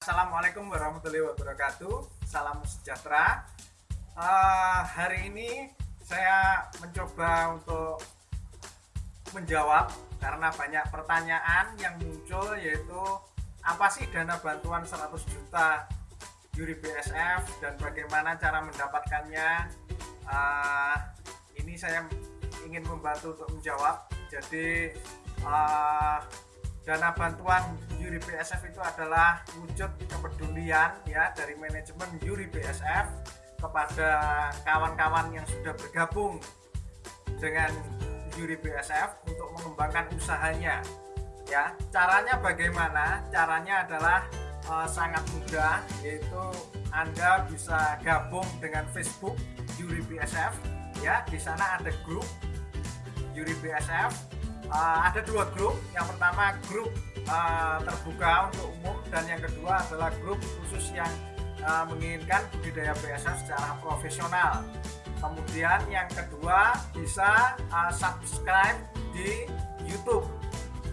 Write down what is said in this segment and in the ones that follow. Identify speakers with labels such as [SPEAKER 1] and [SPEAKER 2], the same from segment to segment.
[SPEAKER 1] Assalamualaikum warahmatullahi wabarakatuh. Salam sejahtera. Uh, hari ini saya mencoba untuk menjawab karena banyak pertanyaan yang muncul yaitu apa sih dana bantuan 100 juta Yuri BSF dan bagaimana cara mendapatkannya. Uh, ini saya ingin membantu untuk menjawab. Jadi uh, dana bantuan Yuri BSF itu adalah wujud kepedulian ya dari manajemen Yuri BSF kepada kawan-kawan yang sudah bergabung dengan Yuri BSF untuk mengembangkan usahanya ya. Caranya bagaimana? Caranya adalah uh, sangat mudah yaitu Anda bisa gabung dengan Facebook Yuri BSF ya. Di sana ada grup Yuri BSF uh, ada dua grup. Yang pertama grup uh, terbuka untuk umum dan yang kedua adalah grup khusus yang uh, menginginkan budidaya BSF secara profesional. Kemudian yang kedua bisa uh, subscribe di YouTube.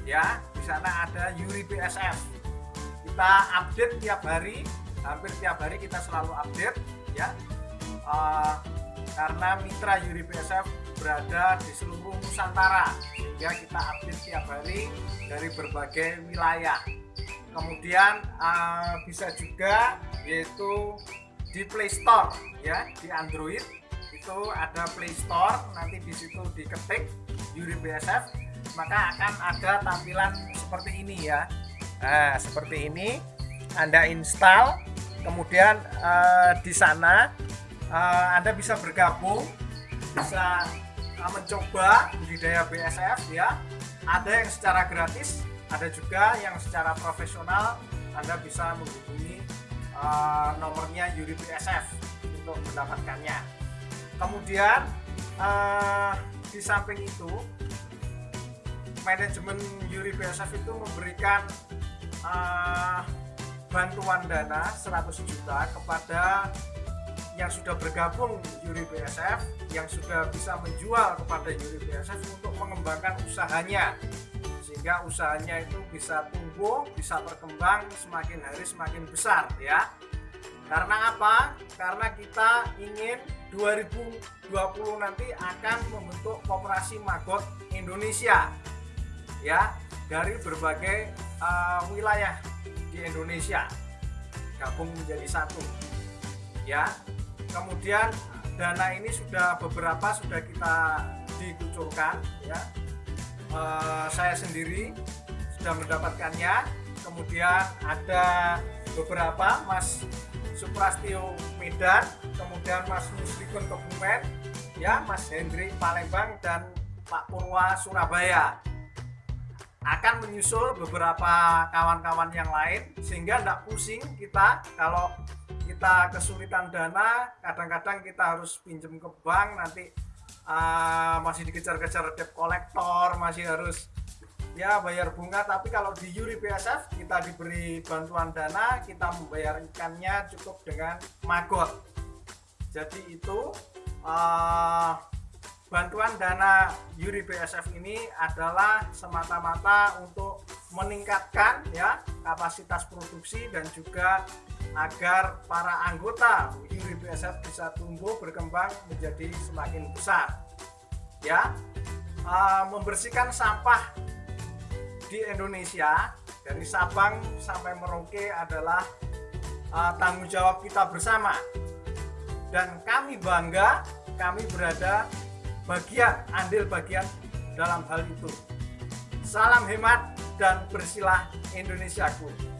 [SPEAKER 1] Ya di sana ada Yuri BSF kita update tiap hari hampir tiap hari kita selalu update ya. Uh, karena mitra Yuri BSF berada di seluruh Nusantara sehingga kita update tiap hari dari berbagai wilayah. Kemudian uh, bisa juga yaitu di Play Store ya di Android. Itu ada Play Store nanti di situ diketik Yuri BSF maka akan ada tampilan seperti ini ya. Nah seperti ini Anda install kemudian uh, di sana uh, Anda bisa bergabung bisa mencoba budidaya BSF ya. Ada yang secara gratis ada juga yang secara profesional. Anda bisa menghubungi uh, nomornya Yuri BSF untuk mendapatkannya. Kemudian uh, di samping itu manajemen Yuri BSF itu memberikan uh, bantuan dana 100 juta kepada yang sudah bergabung Yuri BSF yang sudah bisa menjual kepada Yuri BSF untuk mengembangkan usahanya. Sehingga usahanya itu bisa tumbuh bisa berkembang semakin hari semakin besar ya. Karena apa? karena kita ingin 2020 nanti akan membentuk kooperasi Magot Indonesia ya dari berbagai uh, wilayah di Indonesia. Gabung menjadi satu ya kemudian dana ini sudah beberapa sudah kita dikucurkan ya. E, saya sendiri sudah mendapatkannya. Kemudian ada beberapa Mas Suprastio Medan kemudian Mas Muslikun Kebumen ya Mas Hendri Palembang dan Pak Purwa Surabaya. Akan menyusul beberapa kawan-kawan yang lain sehingga tidak pusing kita kalau kita kesulitan dana kadang-kadang kita harus pinjam ke bank nanti uh, masih dikejar-kejar debt kolektor masih harus ya bayar bunga. Tapi kalau di Yuri BSF kita diberi bantuan dana kita membayar ikannya cukup dengan magot. Jadi itu uh, bantuan dana Yuri BSF ini adalah semata-mata untuk meningkatkan ya kapasitas produksi dan juga agar para anggota Yuri BSF bisa tumbuh berkembang menjadi semakin besar. Ya uh, membersihkan sampah di Indonesia dari Sabang sampai Merauke adalah uh, tanggung jawab kita bersama. Dan kami bangga kami berada bagian andil bagian dalam hal itu. Salam hemat dan bersilah Indonesiaku